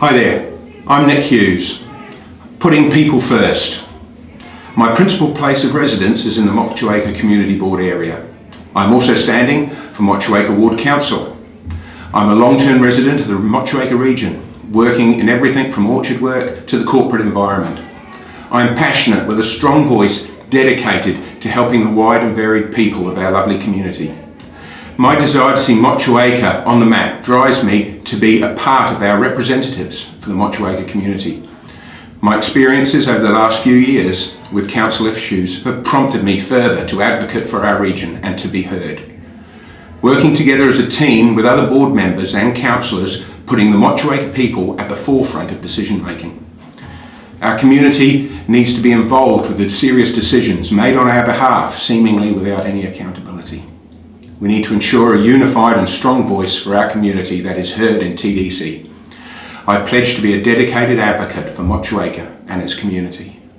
Hi there, I'm Nick Hughes, putting people first. My principal place of residence is in the Motueka Community Board area. I'm also standing for Motueka Ward Council. I'm a long-term resident of the Motueka region, working in everything from orchard work to the corporate environment. I am passionate with a strong voice dedicated to helping the wide and varied people of our lovely community. My desire to see Motueka on the map drives me to be a part of our representatives for the Motueka community. My experiences over the last few years with council issues have prompted me further to advocate for our region and to be heard. Working together as a team with other board members and councillors putting the Motueka people at the forefront of decision making. Our community needs to be involved with the serious decisions made on our behalf seemingly without any accountability. We need to ensure a unified and strong voice for our community that is heard in TDC. I pledge to be a dedicated advocate for Motueka and its community.